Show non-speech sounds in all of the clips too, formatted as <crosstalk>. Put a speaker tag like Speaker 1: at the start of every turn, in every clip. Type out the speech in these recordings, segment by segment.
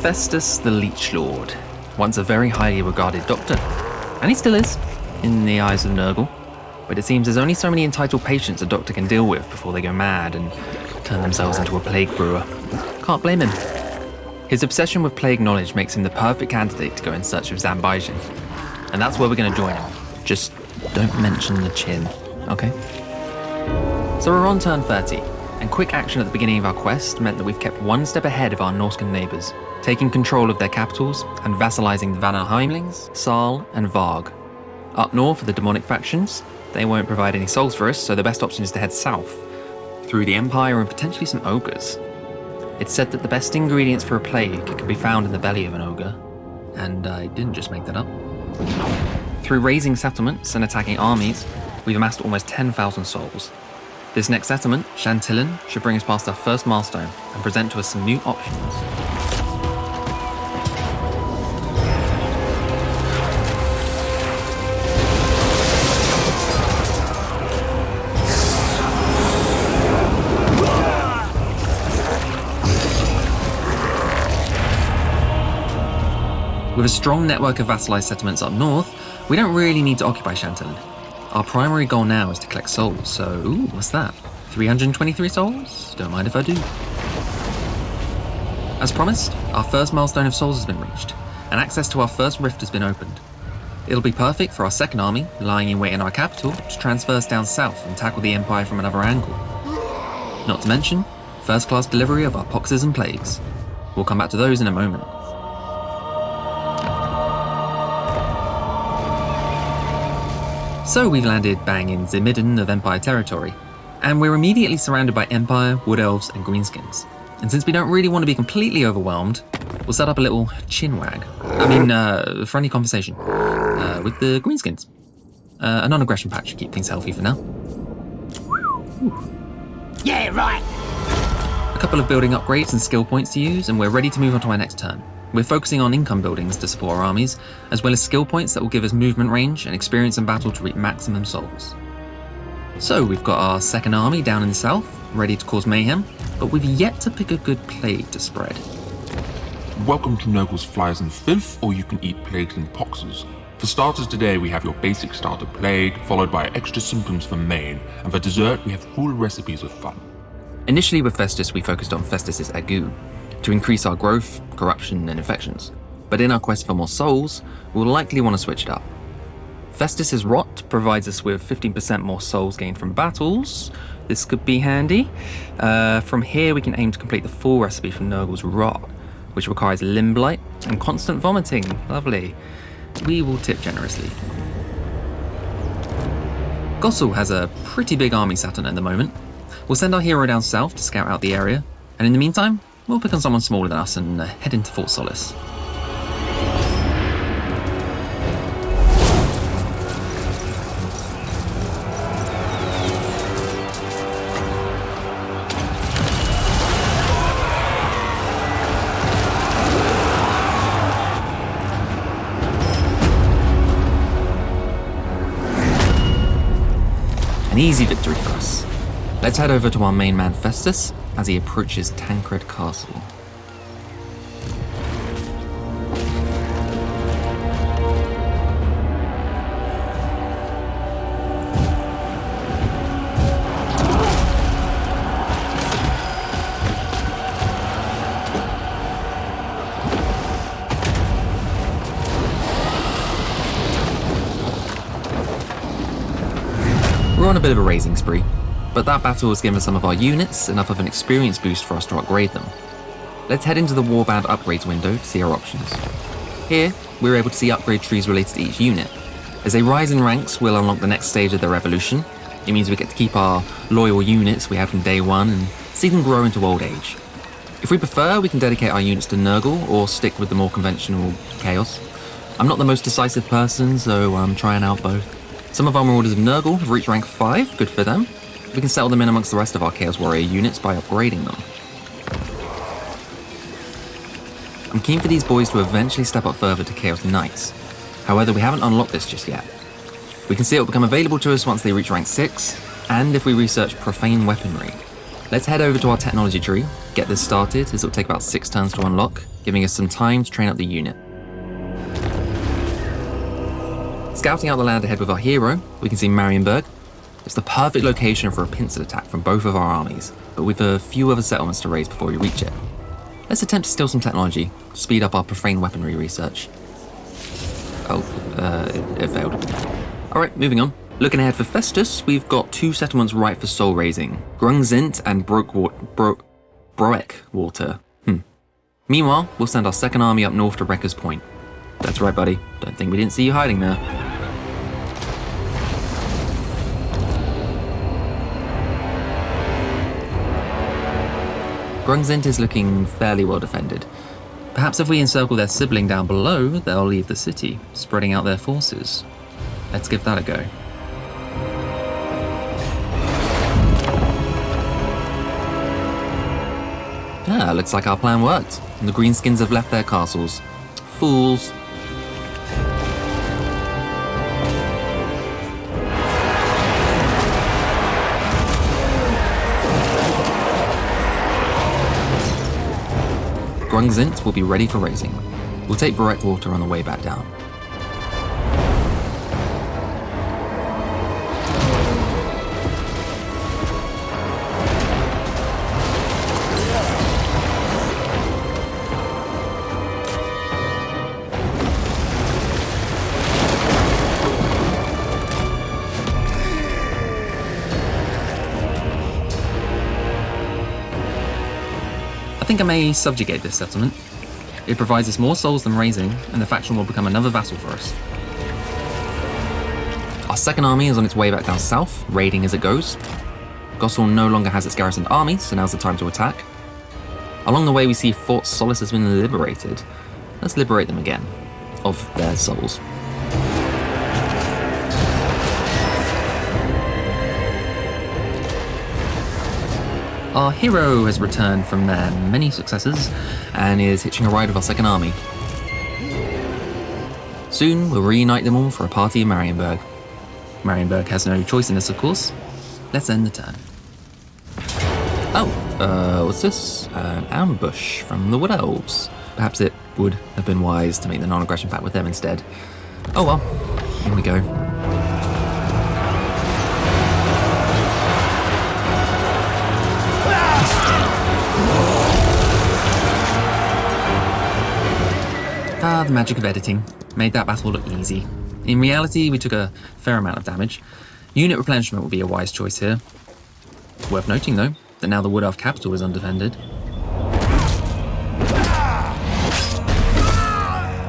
Speaker 1: Festus the Leech Lord, once a very highly regarded doctor. And he still is, in the eyes of Nurgle. But it seems there's only so many entitled patients a doctor can deal with before they go mad and turn themselves into a plague brewer. Can't blame him. His obsession with plague knowledge makes him the perfect candidate to go in search of Zanbaijin. And that's where we're going to join him. Just don't mention the chin, okay? So we're on turn 30, and quick action at the beginning of our quest meant that we've kept one step ahead of our Norscan neighbours, taking control of their capitals and vassalizing the Vanaheimlings, Saal, and Varg. Up north are the demonic factions. They won't provide any souls for us, so the best option is to head south, through the Empire and potentially some ogres. It's said that the best ingredients for a plague can be found in the belly of an ogre. And I didn't just make that up. Through raising settlements and attacking armies, we've amassed almost 10,000 souls. This next settlement, Shantillan, should bring us past our first milestone and present to us some new options. With a strong network of vassalized settlements up north, we don't really need to occupy Shantillan. Our primary goal now is to collect souls, so ooh, what's that? 323 souls? Don't mind if I do. As promised, our first milestone of souls has been reached, and access to our first rift has been opened. It'll be perfect for our second army, lying in wait in our capital, to transfer us down south and tackle the Empire from another angle. Not to mention, first class delivery of our poxes and plagues. We'll come back to those in a moment. So we've landed bang in the of Empire territory, and we're immediately surrounded by Empire, Wood Elves, and Greenskins. And since we don't really want to be completely overwhelmed, we'll set up a little chinwag. I mean, uh, friendly conversation uh, with the Greenskins. Uh, a non-aggression patch to keep things healthy for now.
Speaker 2: Yeah, right.
Speaker 1: A couple of building upgrades and skill points to use, and we're ready to move on to our next turn. We're focusing on income buildings to support our armies, as well as skill points that will give us movement range and experience in battle to reach maximum souls. So we've got our second army down in the south, ready to cause mayhem, but we've yet to pick a good plague to spread.
Speaker 3: Welcome to Nurgle's Flies and Filth, or you can eat plagues and poxes. For starters today, we have your basic starter plague, followed by extra symptoms for main, and for dessert, we have full recipes of fun.
Speaker 1: Initially with Festus, we focused on Festus's ague, to increase our growth, corruption, and infections. But in our quest for more souls, we'll likely want to switch it up. Festus's Rot provides us with 15% more souls gained from battles. This could be handy. Uh, from here, we can aim to complete the full recipe from Nurgle's Rot, which requires limb blight and constant vomiting. Lovely. We will tip generously. Gossel has a pretty big army Saturn at the moment. We'll send our hero down south to scout out the area, and in the meantime, We'll pick on someone smaller than us and uh, head into Fort Solace. An easy victory for us. Let's head over to our main man Festus as he approaches Tancred Castle. We're on a bit of a raising spree, but that battle has given some of our units enough of an experience boost for us to upgrade them. Let's head into the Warband upgrades window to see our options. Here, we're able to see upgrade trees related to each unit. As they rise in ranks, we'll unlock the next stage of their evolution. It means we get to keep our loyal units we had from day one and see them grow into old age. If we prefer, we can dedicate our units to Nurgle or stick with the more conventional Chaos. I'm not the most decisive person, so I'm trying out both. Some of our Marauders of Nurgle have reached rank 5, good for them, we can settle them in amongst the rest of our Chaos Warrior units by upgrading them. I'm keen for these boys to eventually step up further to Chaos Knights. However, we haven't unlocked this just yet. We can see it will become available to us once they reach rank 6, and if we research Profane Weaponry. Let's head over to our technology tree get this started, as it'll take about six turns to unlock, giving us some time to train up the unit. Scouting out the land ahead with our hero, we can see Marienburg. It's the perfect location for a pincer attack from both of our armies, but with a few other settlements to raise before we reach it. Let's attempt to steal some technology, speed up our profane weaponry research. Oh, uh, it, it failed. Alright, moving on. Looking ahead for Festus, we've got two settlements right for soul raising Grungzint and Broekwa- Bro- Broekwater. Hmm. Meanwhile, we'll send our second army up north to Wrecker's Point. That's right, buddy. Don't think we didn't see you hiding there. Grungzint is looking fairly well defended. Perhaps if we encircle their sibling down below, they'll leave the city, spreading out their forces. Let's give that a go. Ah, looks like our plan worked. And the Greenskins have left their castles. Fools. Grungzint will be ready for raising. We'll take Breckwater on the way back down. Think I may subjugate this settlement. It provides us more souls than raising, and the faction will become another vassal for us. Our second army is on its way back down south, raiding as it goes. Gossel no longer has its garrisoned army, so now's the time to attack. Along the way, we see Fort Solace has been liberated. Let's liberate them again, of their souls. Our hero has returned from their many successes and is hitching a ride with our second army. Soon we'll reunite them all for a party in Marienburg. Marienburg has no choice in this, of course. Let's end the turn. Oh, uh, what's this? An ambush from the Wood Elves. Perhaps it would have been wise to make the non-aggression pact with them instead. Oh well, here we go. Ah, the magic of editing made that battle look easy. In reality, we took a fair amount of damage. Unit replenishment would be a wise choice here. Worth noting, though, that now the Wood Elf capital is undefended.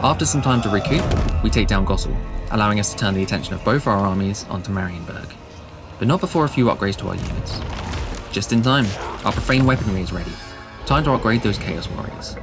Speaker 1: After some time to recoup, we take down Gossel, allowing us to turn the attention of both our armies onto Marienburg. But not before a few upgrades to our units. Just in time, our profane weaponry is ready. Time to upgrade those Chaos Warriors.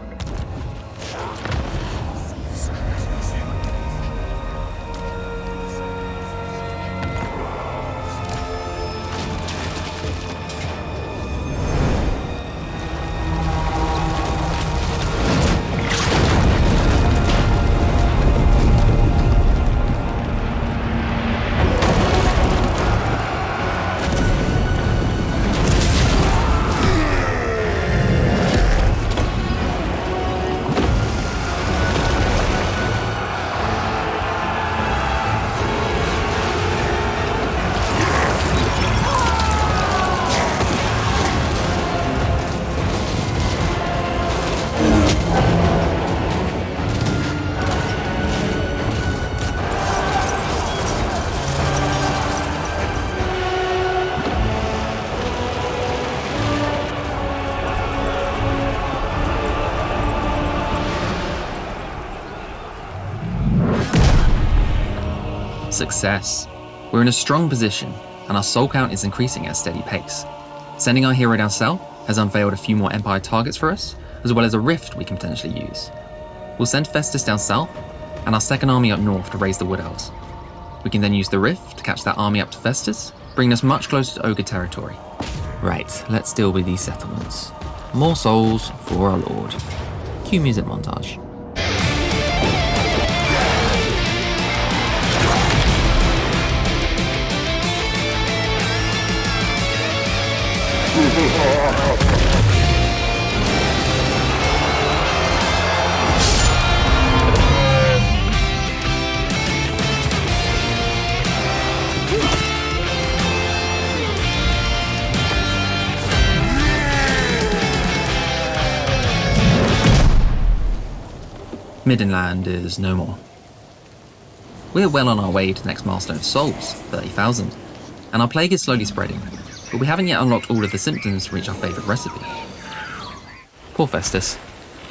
Speaker 1: Success. We're in a strong position, and our soul count is increasing at a steady pace. Sending our hero down south has unveiled a few more Empire targets for us, as well as a rift we can potentially use. We'll send Festus down south, and our second army up north to raise the Wood Elves. We can then use the rift to catch that army up to Festus, bringing us much closer to Ogre territory. Right, let's deal with these settlements. More souls for our lord. Cue music montage. Middenland is no more. We're well on our way to the next milestone of souls, 30,000, and our plague is slowly spreading but we haven't yet unlocked all of the symptoms to reach our favourite recipe. Poor Festus.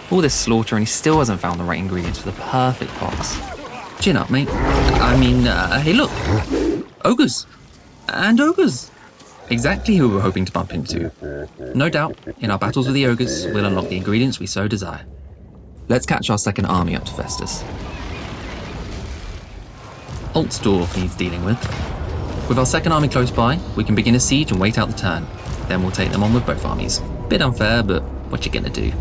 Speaker 1: All this slaughter and he still hasn't found the right ingredients for the perfect pox. Chin up, mate. I mean, uh, hey look! Ogres! And ogres! Exactly who we're hoping to bump into. No doubt, in our battles with the ogres, we'll unlock the ingredients we so desire. Let's catch our second army up to Festus. Altsdorf needs dealing with. With our second army close by, we can begin a siege and wait out the turn. Then we'll take them on with both armies. Bit unfair, but what you gonna do?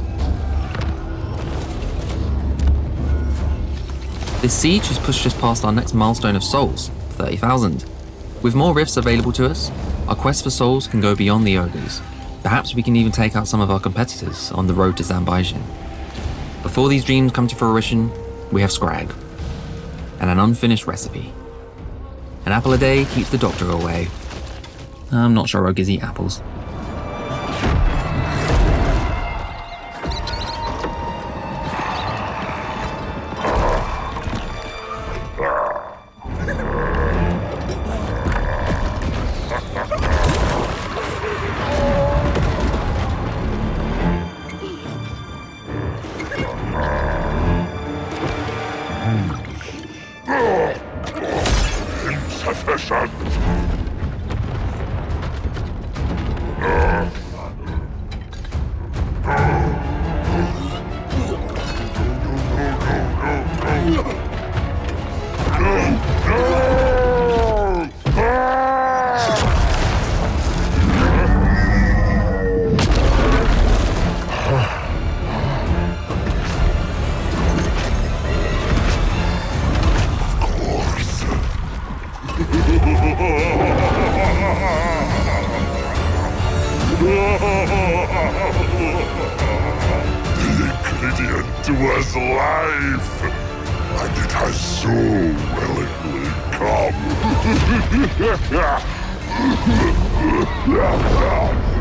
Speaker 1: This siege has pushed us past our next milestone of souls, 30,000. With more rifts available to us, our quest for souls can go beyond the ogres. Perhaps we can even take out some of our competitors on the road to Zanbaijin. Before these dreams come to fruition, we have Skrag, and an unfinished recipe. An apple a day keeps the doctor away. I'm not sure ogres eat apples.
Speaker 2: Was life, and it has so willingly come. <laughs>